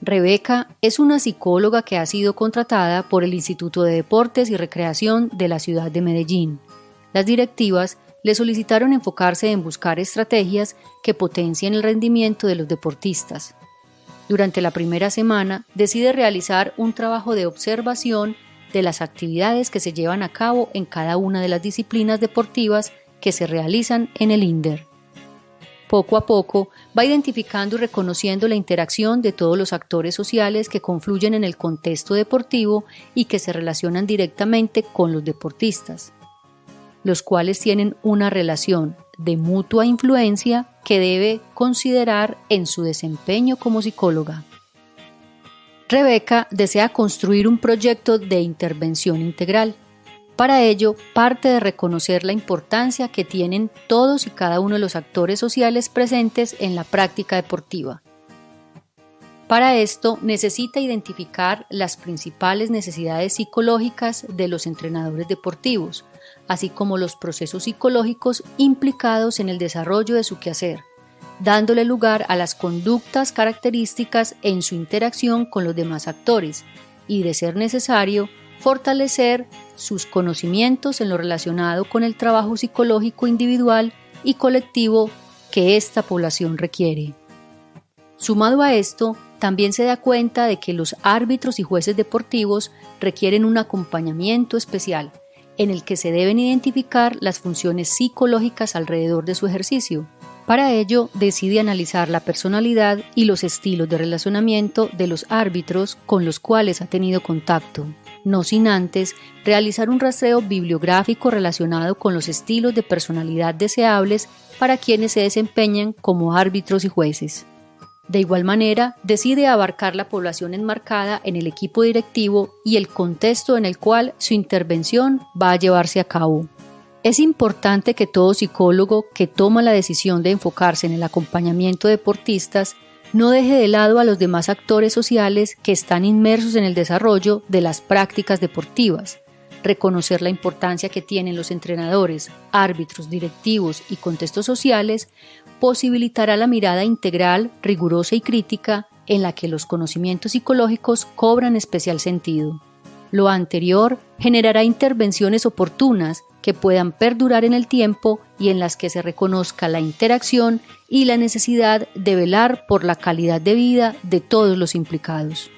Rebeca es una psicóloga que ha sido contratada por el Instituto de Deportes y Recreación de la ciudad de Medellín. Las directivas le solicitaron enfocarse en buscar estrategias que potencien el rendimiento de los deportistas. Durante la primera semana decide realizar un trabajo de observación de las actividades que se llevan a cabo en cada una de las disciplinas deportivas que se realizan en el INDER. Poco a poco va identificando y reconociendo la interacción de todos los actores sociales que confluyen en el contexto deportivo y que se relacionan directamente con los deportistas, los cuales tienen una relación de mutua influencia que debe considerar en su desempeño como psicóloga. Rebeca desea construir un proyecto de intervención integral. Para ello, parte de reconocer la importancia que tienen todos y cada uno de los actores sociales presentes en la práctica deportiva. Para esto necesita identificar las principales necesidades psicológicas de los entrenadores deportivos, así como los procesos psicológicos implicados en el desarrollo de su quehacer, dándole lugar a las conductas características en su interacción con los demás actores y, de ser necesario, fortalecer sus conocimientos en lo relacionado con el trabajo psicológico individual y colectivo que esta población requiere. Sumado a esto, también se da cuenta de que los árbitros y jueces deportivos requieren un acompañamiento especial en el que se deben identificar las funciones psicológicas alrededor de su ejercicio, para ello, decide analizar la personalidad y los estilos de relacionamiento de los árbitros con los cuales ha tenido contacto, no sin antes realizar un rastreo bibliográfico relacionado con los estilos de personalidad deseables para quienes se desempeñan como árbitros y jueces. De igual manera, decide abarcar la población enmarcada en el equipo directivo y el contexto en el cual su intervención va a llevarse a cabo. Es importante que todo psicólogo que toma la decisión de enfocarse en el acompañamiento de deportistas no deje de lado a los demás actores sociales que están inmersos en el desarrollo de las prácticas deportivas. Reconocer la importancia que tienen los entrenadores, árbitros, directivos y contextos sociales posibilitará la mirada integral, rigurosa y crítica en la que los conocimientos psicológicos cobran especial sentido. Lo anterior generará intervenciones oportunas que puedan perdurar en el tiempo y en las que se reconozca la interacción y la necesidad de velar por la calidad de vida de todos los implicados.